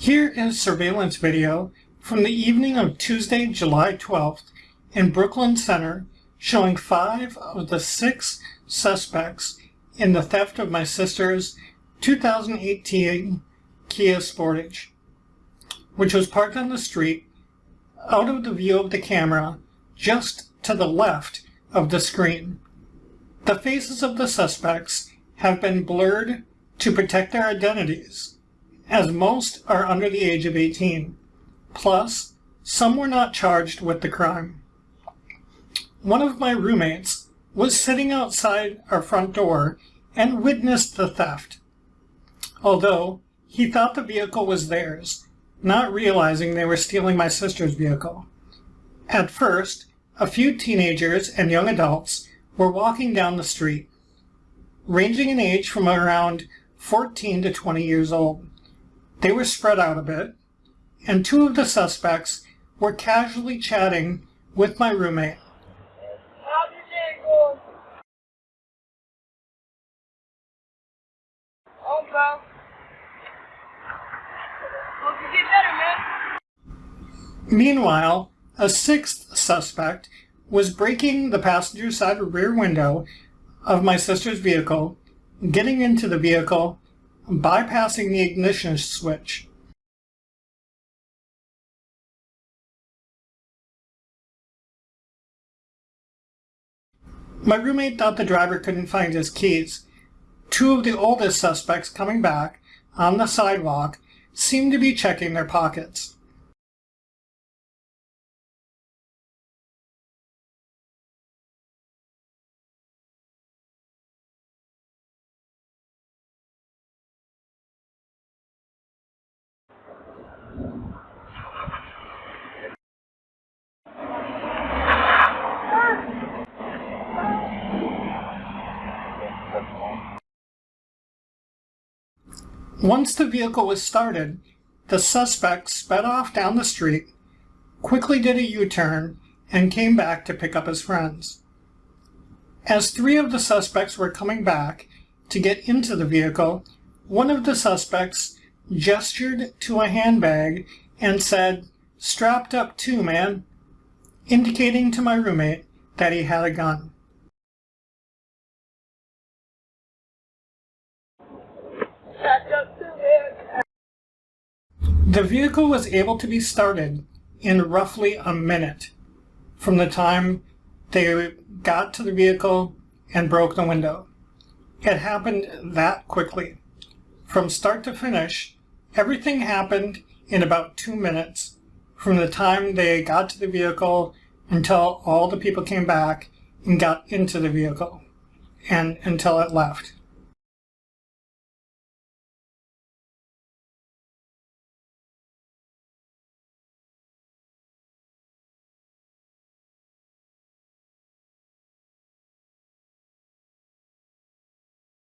Here is surveillance video from the evening of Tuesday, July 12th in Brooklyn Center showing five of the six suspects in the theft of my sister's 2018 Kia Sportage, which was parked on the street out of the view of the camera just to the left of the screen. The faces of the suspects have been blurred to protect their identities as most are under the age of 18. Plus, some were not charged with the crime. One of my roommates was sitting outside our front door and witnessed the theft, although he thought the vehicle was theirs, not realizing they were stealing my sister's vehicle. At first, a few teenagers and young adults were walking down the street, ranging in age from around 14 to 20 years old. They were spread out a bit, and two of the suspects were casually chatting with my roommate. Meanwhile, a sixth suspect was breaking the passenger side rear window of my sister's vehicle, getting into the vehicle, bypassing the ignition switch. My roommate thought the driver couldn't find his keys. Two of the oldest suspects coming back on the sidewalk seemed to be checking their pockets. Once the vehicle was started, the suspect sped off down the street, quickly did a U-turn, and came back to pick up his friends. As three of the suspects were coming back to get into the vehicle, one of the suspects gestured to a handbag and said, strapped up too, man, indicating to my roommate that he had a gun. The vehicle was able to be started in roughly a minute from the time they got to the vehicle and broke the window. It happened that quickly. From start to finish, everything happened in about two minutes from the time they got to the vehicle until all the people came back and got into the vehicle and until it left.